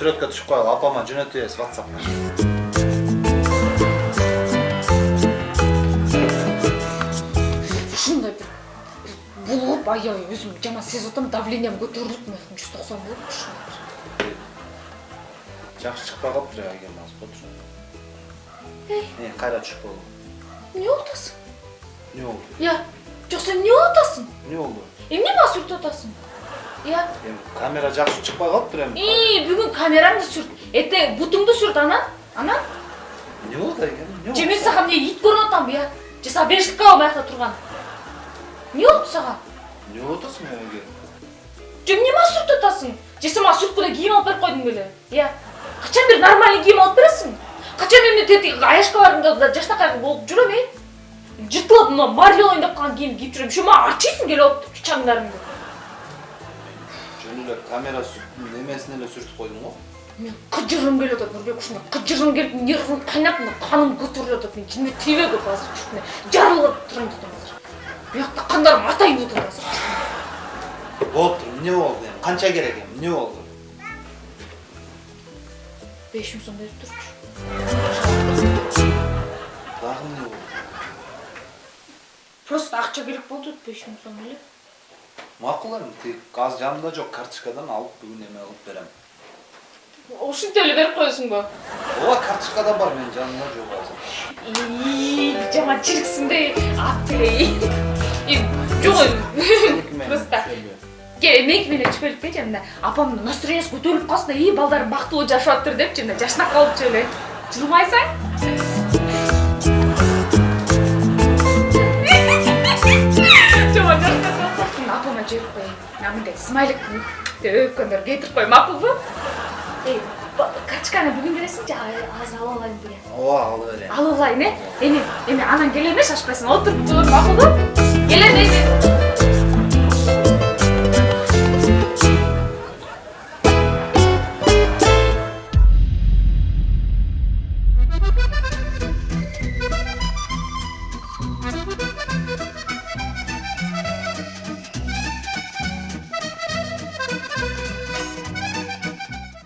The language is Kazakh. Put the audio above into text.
сүрөткө түшүп коелу апама whatsappка ушундай бир булуп аябай өзүм жаман сезип атам давлениям көтөрүлүп мына жүз токсон болуп ушундай бир жакшы чыкпай калыптыр жагы келмеңиз болчу э кайра түшүп койгула эмне болуп атасың эмне болду я жок сен эмне болуп атасың эмне болду эмне сүртүп атасың эми камера жакшы чыкпай калыптыр эми и бүгүн камераңды сүрт эртең бутуңду сүрт анан эмне болду экен эмне же мен сага эмне ит көрүнүп атамбы я же беришип калабы баягыда турган эмне болупту сага эмне болуп атасың эге же эмне мага сүртүп атасың же сен мага сүрткүнө кийим алып берип койдуң беле я качан бир нормальный кийим алып бересиң качан мен тетиги аяшка барганда жакшынакай болуп жүрөм э жыртылып мына марвел ойноп калган кийим кийип жүрөм ошо мага ачыйсың келип алып эле камера немесине эле сүртүп койдуң го мен кыжыргым келип атат нурбек ушундай кыжыргым келип нервим кайнап мына каным көтөрүлүп атат мен жине тийбегип азыр ушундай жарылып турайын деп атам азыр биякта кандарым атайын деп атат азыр болуптур эмне болду эми канча керек эми эмне болду беш миң сом берип турчу дагы эмне болду просто акча керек болду беш миң сом эле макул эми тиги азыр жанымда жок карточкадан алып бүгүн эме кылып берем ушинтип эле берип коесуңбу ооба карточкада бар менин жанымда жок азыр Ии, жаманчылыксың да апей жок просто ке меники менен түшпөлүкпечи мына апамдын настроениясы көтөрүлүп калсын да и балдарым бактылуу жашап атыптыр депчи мына жашнап калыпчы эле жылмайсың калыпсың апама жиберип коеюн мына мындай смайлик өпкөндөр кетирип кой макулбу эй карточканы бүгүн бересиңчи азыр алып алайын деген ооба алып алып алайын э эми эми анан келем э шашпайсың отуруп тур макулбу келем эми